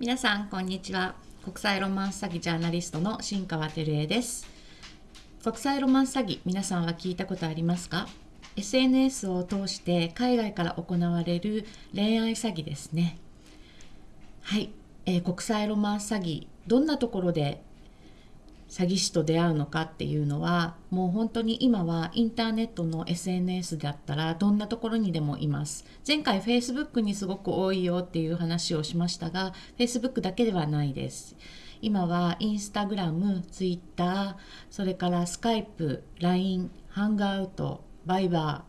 皆さんこんにちは。国際ロマンス詐欺ジャーナリストの新川照江です。国際ロマンス詐欺皆さんは聞いたことありますか？SNS を通して海外から行われる恋愛詐欺ですね。はい、えー、国際ロマンス詐欺どんなところで詐欺師と出会うのかっていうのはもう本当に今はインターネットの SNS だったらどんなところにでもいます前回 Facebook にすごく多いよっていう話をしましたが Facebook だけではないです今はインスタグラム、ツイッター、それからスカイプ、LINE、ハングアウト、バイバ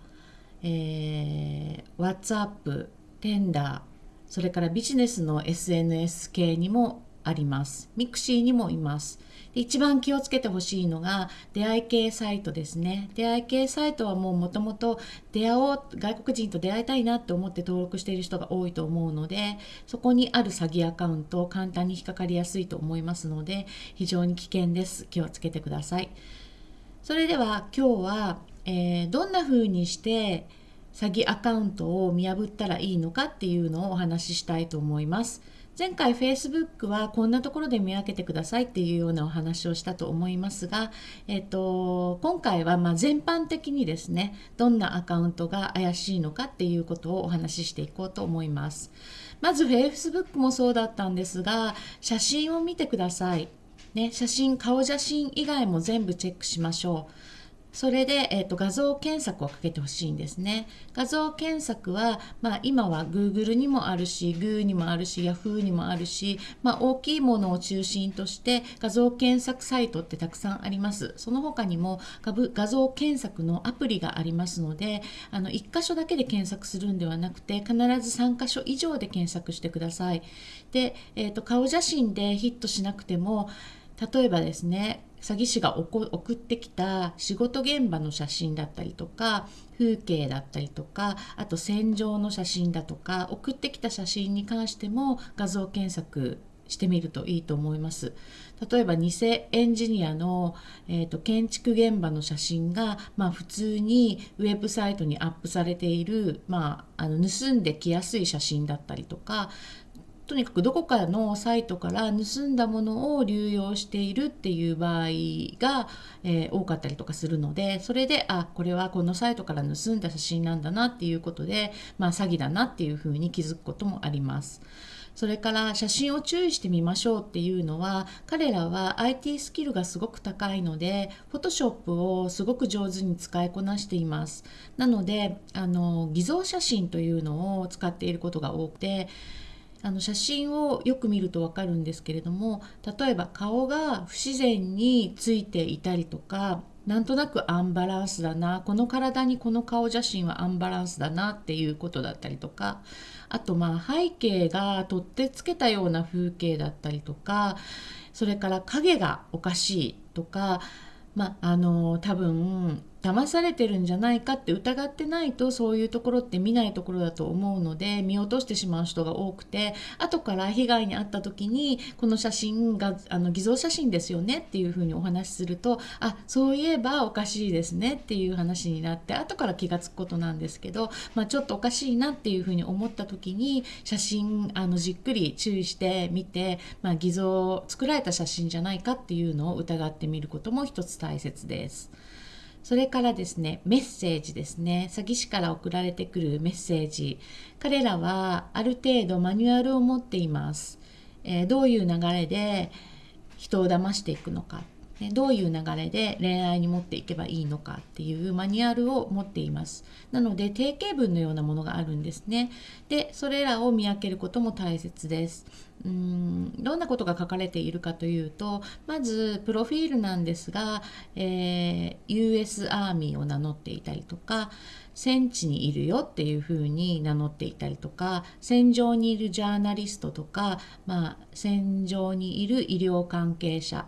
ー、えー、WhatsApp、ティンダー、それからビジネスの SNS 系にもあります。ミクシーにもいます。一番気をつけてほしいのが出会い系サイトですね。出会い系サイトはもうもともと出会おう、外国人と出会いたいなって思って登録している人が多いと思うので、そこにある詐欺アカウントを簡単に引っかかりやすいと思いますので、非常に危険です。気をつけてください。それでは今日は、えー、どんな風にして詐欺アカウントを見破ったらいいのかっていうのをお話ししたいと思います。前回 Facebook はこんなところで見分けてくださいっていうようなお話をしたと思いますが、えっと、今回はま全般的にですねどんなアカウントが怪しいのかっていうことをお話ししていこうと思います。まず Facebook もそうだったんですが写真を見てください。ね、写真顔写真以外も全部チェックしましょう。それで、えーと、画像検索をかけてほしいんですね。画像検索は、まあ、今は Google にもあるし、Goo にもあるし、Yahoo にもあるし、まあ、大きいものを中心として画像検索サイトってたくさんあります。その他にも画像検索のアプリがありますので、あの1箇所だけで検索するんではなくて、必ず3箇所以上で検索してください。で、えーと顔写真でヒットしなくても、例えばですね詐欺師が送ってきた仕事現場の写真だったりとか風景だったりとかあと戦場の写真だとか送ってきた写真に関しても画像検索してみるといいと思います。例えば偽エンジニアの、えーと、建築現場の写真が、まあ、普通にウェブサイトにアップされている、まあ、あの盗んできやすい写真だったりとかとにかくどこかのサイトから盗んだものを流用しているっていう場合が、えー、多かったりとかするのでそれであこれはこのサイトから盗んだ写真なんだなっていうことで、まあ、詐欺だなっていうふうに気づくこともあります。それから写真を注意してみましょうっていうのは彼らは IT スキルがすごく高いので Photoshop をすごく上手に使いこなしていますなのであの偽造写真というのを使っていることが多くてあの写真をよく見ると分かるんですけれども例えば顔が不自然についていたりとかなんとなくアンバランスだなこの体にこの顔写真はアンバランスだなっていうことだったりとかあとまあ背景が取ってつけたような風景だったりとかそれから影がおかしいとかまああの多分騙されてるんじゃないかって疑ってないとそういうところって見ないところだと思うので見落としてしまう人が多くて後から被害に遭った時にこの写真があの偽造写真ですよねっていうふうにお話しするとあそういえばおかしいですねっていう話になって後から気が付くことなんですけど、まあ、ちょっとおかしいなっていうふうに思った時に写真あのじっくり注意してみて、まあ、偽造作られた写真じゃないかっていうのを疑ってみることも一つ大切です。それからですね、メッセージですね。詐欺師から送られてくるメッセージ。彼らはある程度マニュアルを持っています。えー、どういう流れで人を騙していくのか。ね、どういう流れで恋愛に持っていけばいいのかっていうマニュアルを持っています。なので定型文のようなものがあるんですね。で、それらを見分けることも大切です。うんどんなことが書かれているかというとまずプロフィールなんですが、えー、US アーミーを名乗っていたりとか戦地にいるよっていうふうに名乗っていたりとか戦場にいるジャーナリストとか、まあ、戦場にいる医療関係者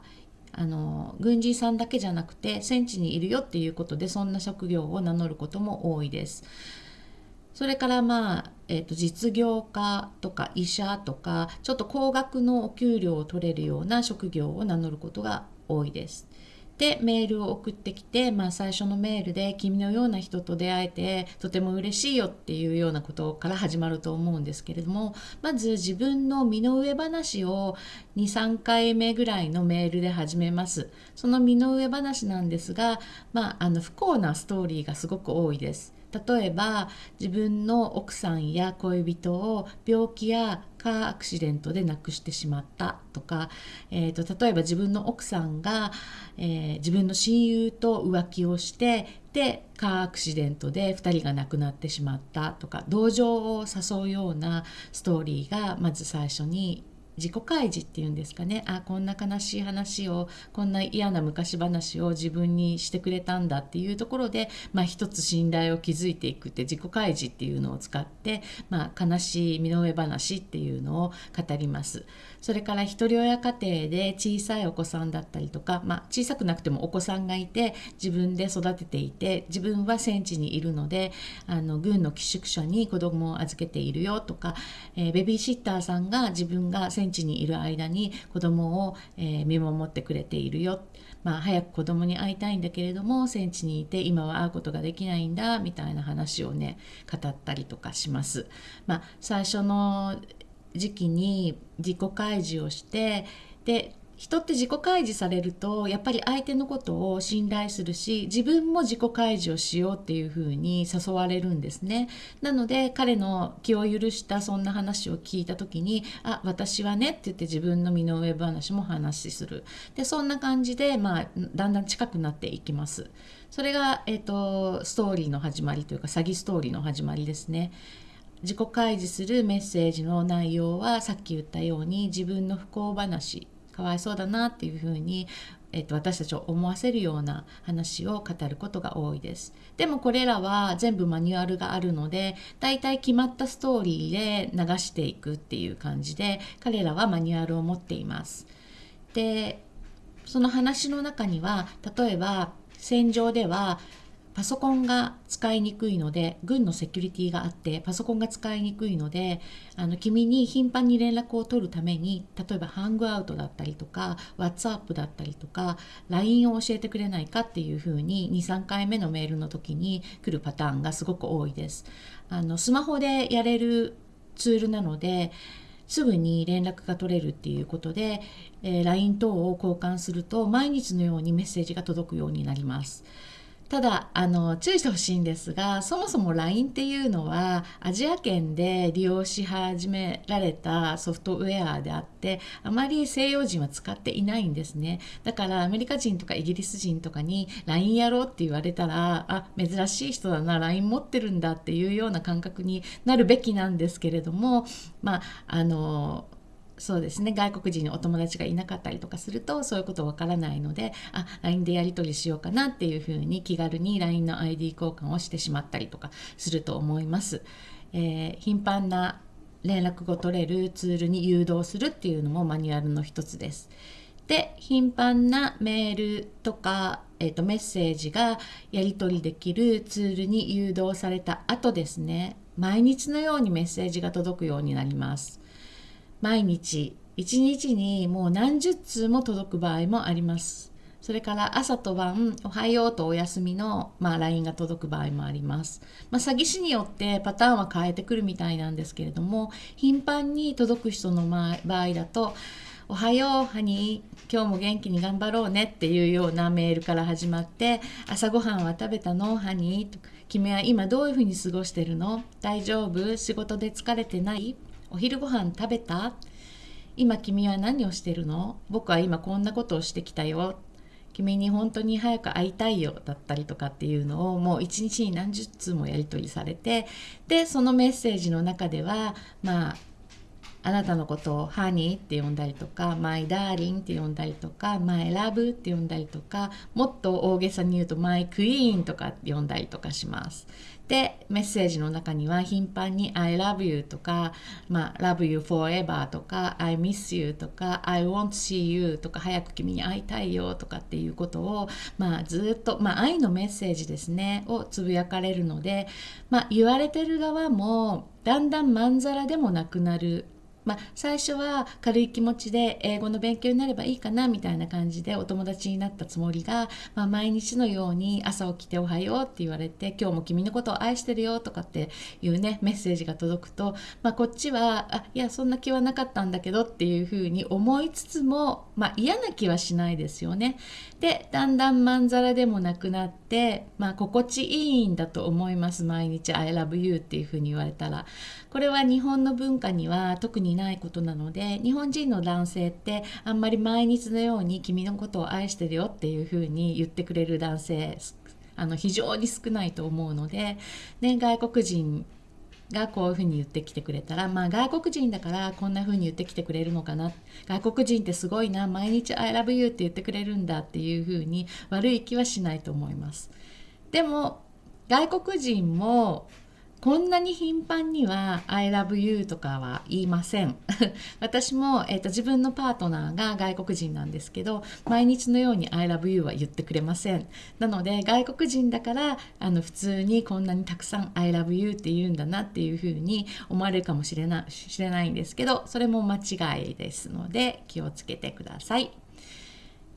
あの軍人さんだけじゃなくて戦地にいるよっていうことでそんな職業を名乗ることも多いです。それからまあ、えー、と実業家とか医者とかちょっと高額のお給料を取れるような職業を名乗ることが多いです。でメールを送ってきて、まあ、最初のメールで「君のような人と出会えてとても嬉しいよ」っていうようなことから始まると思うんですけれどもまず自分の身の上話を23回目ぐらいのメールで始めます。その身の上話なんですが、まあ、あの不幸なストーリーがすごく多いです。例えば自分の奥さんや恋人を病気やかアクシデントで亡くしてしまったとか、えーと、例えば自分の奥さんが、えー、自分の親友と浮気をしてでカーアクシデントで2人が亡くなってしまったとか同情を誘うようなストーリーがまず最初に自己開示っていうんですかねあこんな悲しい話をこんな嫌な昔話を自分にしてくれたんだっていうところで、まあ、一つ信頼を築いていくって自己開示っていうのを使って、まあ、悲しい身の上話っていうのを語ります。それから一人親家庭で小さいお子さんだったりとか、まあ、小さくなくてもお子さんがいて自分で育てていて自分は戦地にいるのであの軍の寄宿舎に子供を預けているよとか、えー、ベビーシッターさんが自分が戦地にいる間に子供を、え、見守ってくれているよ、まあ、早く子供に会いたいんだけれども戦地にいて今は会うことができないんだみたいな話をね語ったりとかします。まあ、最初の時期に自己開示をしてで人って自己開示されるとやっぱり相手のことを信頼するし自分も自己開示をしようっていうふうに誘われるんですね。なので彼の気を許したそんな話を聞いた時に「あ私はね」って言って自分の身の上話も話しする。でそんな感じで、まあ、だんだん近くなっていきます。それが、えーとストーリーの始まりというか詐欺ストーリーの始まりですね。自己開示するメッセージの内容はさっき言ったように自分の不幸話かわいそうだなっていうふうに、えっと、私たちを思わせるような話を語ることが多いです。でもこれらは全部マニュアルがあるので大体決まったストーリーで流していくっていう感じで彼らはマニュアルを持っています。でその話の中には例えば戦場ではパソコンが使いにくいので軍のセキュリティがあってパソコンが使いにくいのであの君に頻繁に連絡を取るために例えばハングアウトだったりとか WhatsApp だったりとか LINE を教えてくれないかっていうふうに23回目のメールの時に来るパターンがすごく多いです。あのスマホでやれるツールなのですぐに連絡が取れるっていうことで、えー、LINE 等を交換すると毎日のようにメッセージが届くようになります。ただあの注意してほしいんですがそもそも LINE っていうのはアジア圏で利用し始められたソフトウェアであってあまり西洋人は使っていないんですね。だからアメリカ人とかイギリス人とかに LINE やろうって言われたらあ珍しい人だな LINE 持ってるんだっていうような感覚になるべきなんですけれどもまああのそうですね外国人にお友達がいなかったりとかするとそういうことわからないのであ LINE でやり取りしようかなっていうふうに気軽に LINE の ID 交換をしてしまったりとかすると思います。えー、頻繁な連絡が取れるツールに誘導するっていうのもマニュアルの一つです。で頻繁なメールとか、えー、とメッセージがやり取りできるツールに誘導された後ですね毎日のようにメッセージが届くようになります。毎日。1日にもう何十通も届く場合もあります。それから朝と晩、おはようとお休みの、まあ、LINE が届く場合もあります。まあ、詐欺師によってパターンは変えてくるみたいなんですけれども、頻繁に届く人の場合だと、おはよう、ハニー、今日も元気に頑張ろうねっていうようなメールから始まって、朝ごはんは食べたの？ハニー君は今どういうふうに過ごしてるの？大丈夫？仕事で疲れてない？お昼ご飯食べた？今君は何をしてるの？僕は今こんなことをしてきたよ。君に本当に早く会いたいよ。だったりとかっていうのをもう一日に何十通もやり取りされて。でそのメッセージの中ではまああなたのことをハニーって呼んだりとか、マイダーリンって呼んだりとか、マイラブって呼んだりとか、もっと大げさに言うとマイクイーンとか呼んだりとかします。で、メッセージの中には頻繁に I love you とか、まあ、love you forever とか、I miss you とか、I want to see you とか、早く君に会いたいよとかっていうことを、まあ、ずっと、まあ、愛のメッセージですね、をつぶやかれるので、まあ、言われてる側も、だんだんまんざらでもなくなるまあ、最初は軽い気持ちで英語の勉強になればいいかなみたいな感じでお友達になったつもりが、まあ、毎日のように朝起きて「おはよう」って言われて「今日も君のことを愛してるよ」とかっていうねメッセージが届くと、まあ、こっちは「あいやそんな気はなかったんだけど」っていうふうに思いつつも、まあ、嫌な気はしないですよね。でだんだんまんざらでもなくなって、まあ、心地いいんだと思います毎日「I love you」っていうふうに言われたら。これは日本の文化には特にないことなので日本人の男性ってあんまり毎日のように君のことを愛してるよっていうふうに言ってくれる男性あの非常に少ないと思うので、ね、外国人がこういうふうに言ってきてくれたらまあ外国人だからこんなふうに言ってきてくれるのかな外国人ってすごいな毎日「I love you」って言ってくれるんだっていうふうに悪い気はしないと思います。でも外国人もこんなに頻繁には「I love you」とかは言いません 私も、えーと、自分のパートナーが外国人なんですけど毎日のように「I love you」は言ってくれませんなので外国人だからあの普通にこんなにたくさん「I love you」って言うんだなっていうふうに思われるかもしれなしれないんですけどそれも間違いですので気をつけてください。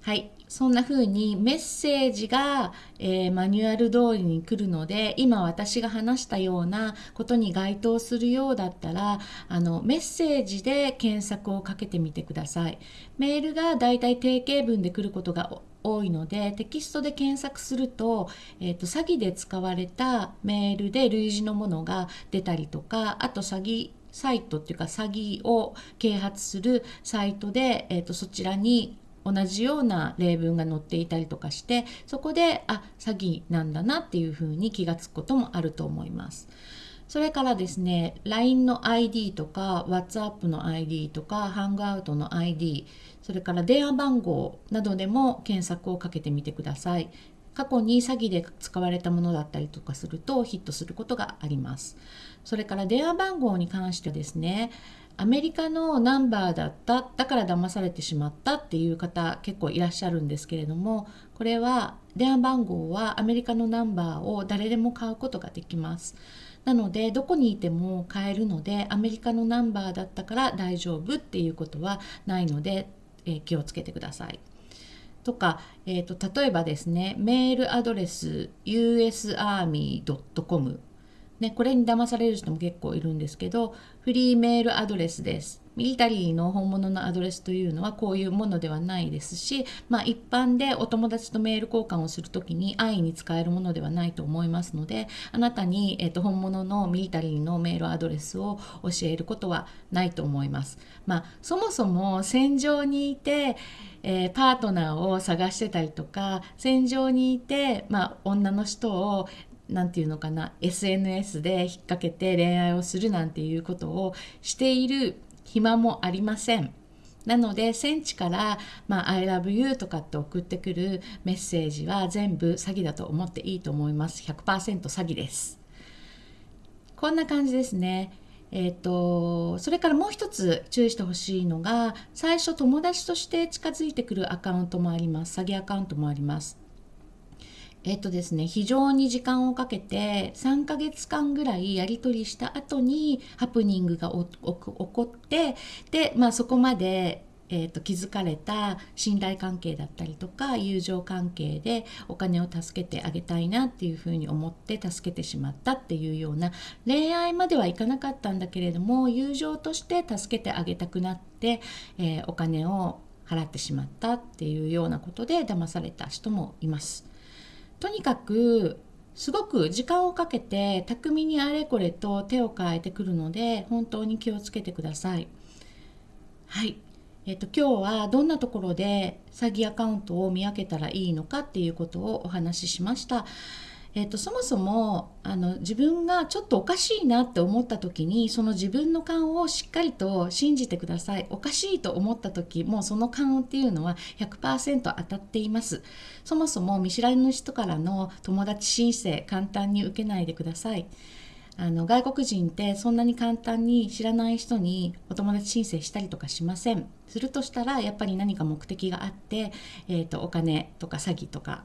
はい、そんな風にメッセージが、えー、マニュアル通りに来るので今私が話したようなことに該当するようだったらあのメッセージで検索をかけてみてください。メールがだいたい定型文で来ることが多いのでテキストで検索すると,、えーと、詐欺で使われたメールで類似のものが出たりとかあと詐欺サイトっていうか詐欺を啓発するサイトで、えーとそちらに同じような例文が載っていたりとかしてそこであ詐欺なんだなっていうふうに気がつくこともあると思います。それからですね LINE の ID とか WhatsApp の ID とか Hangout の ID それから電話番号などでも検索をかけてみてください。過去に詐欺で使われたものだったりとかするとヒットすることがあります。それから電話番号に関してですねアメリカのナンバーだっただから騙されてしまったっていう方結構いらっしゃるんですけれどもこれは電話番号はアメリカのナンバーを誰でも買うことができます。なのでどこにいても買えるのでアメリカのナンバーだったから大丈夫っていうことはないので、えー、気をつけてください。とか、えーと、と例えばですねメールアドレス usarmy.com ね、これに騙される人も結構いるんですけどフリーメールアドレスです。ミリタリーの本物のアドレスというのはこういうものではないですし、まあ、一般でお友達とメール交換をする時に安易に使えるものではないと思いますのであなたに、えー、と本物のミリタリーのメールアドレスを教えることはないと思います。まあ、そもそも戦場にいてえー、パートナーを探してたりとか戦場にいて、まあ、女の人を何て言うのかな SNS で引っ掛けて恋愛をするなんていうことをしている暇もありません。なので戦地から「まあ、I love you」とかって送ってくるメッセージは全部詐欺だと思っていいと思います。100%詐欺です。こんな感じですね。えー、とそれからもう一つ注意してほしいのが最初友達として近づいてくるアカウントもあります。詐欺アカウントもあります。えっとですね、非常に時間をかけて3ヶ月間ぐらいやり取りした後にハプニングが起こってで、まあ、そこまで、えーと、気づかれた信頼関係だったりとか友情関係でお金を助けてあげたいなっていうふうに思って助けてしまったっていうような恋愛まではいかなかったんだけれども友情として助けてあげたくなって、えー、お金を払ってしまったっていうようなことで騙された人もいます。とにかくすごく時間をかけて巧みにあれこれと手を変えてくるので本当に気をつけてください。はい。えっと、今日はどんなところで詐欺アカウントを見分けたらいいのかっていうことをお話ししました。えーと、そもそもあの自分がちょっとおかしいなって思った時にその自分の勘をしっかりと信じてください。おかしいと思った時もうその勘っていうのは100%当たっています。そもそも見知らぬ人からの友達申請簡単に受けないでください。あの外国人ってそんなに簡単に知らない人にお友達申請したりとかしません。するとしたらやっぱり何か目的があって、えーとお金とか詐欺とか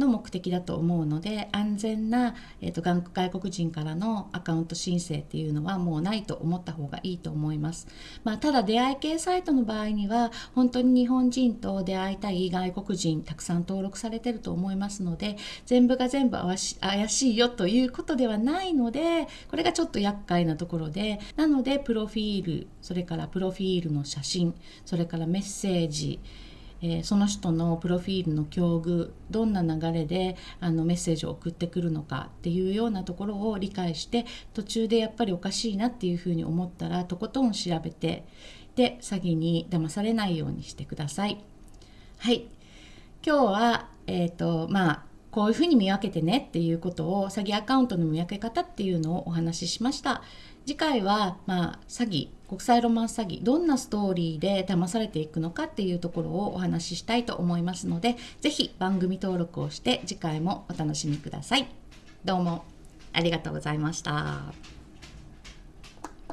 の目的だと思うので安全な、えーと、外国人からのアカウント申請っていうのはもうないと思った方がいいと思います、まあ、ただ出会い系サイトの場合には本当に日本人と出会いたい外国人たくさん登録されてると思いますので全部が全部怪しいよということではないのでこれがちょっと厄介なところでなのでプロフィールそれからプロフィールの写真それからメッセージえー、その人のプロフィールの境遇どんな流れであのメッセージを送ってくるのかっていうようなところを理解して途中でやっぱりおかしいなっていうふうに思ったらとことん調べてで詐欺に騙されないようにしてください。はい今日は、えーとまあ、こういうふうに見分けてねっていうことを詐欺アカウントの見分け方っていうのをお話ししました。次回は、まあ、詐欺国際ロマンス詐欺どんなストーリーで騙されていくのかっていうところをお話ししたいと思いますので是非番組登録をして次回もお楽しみください。どうもありがとうございました。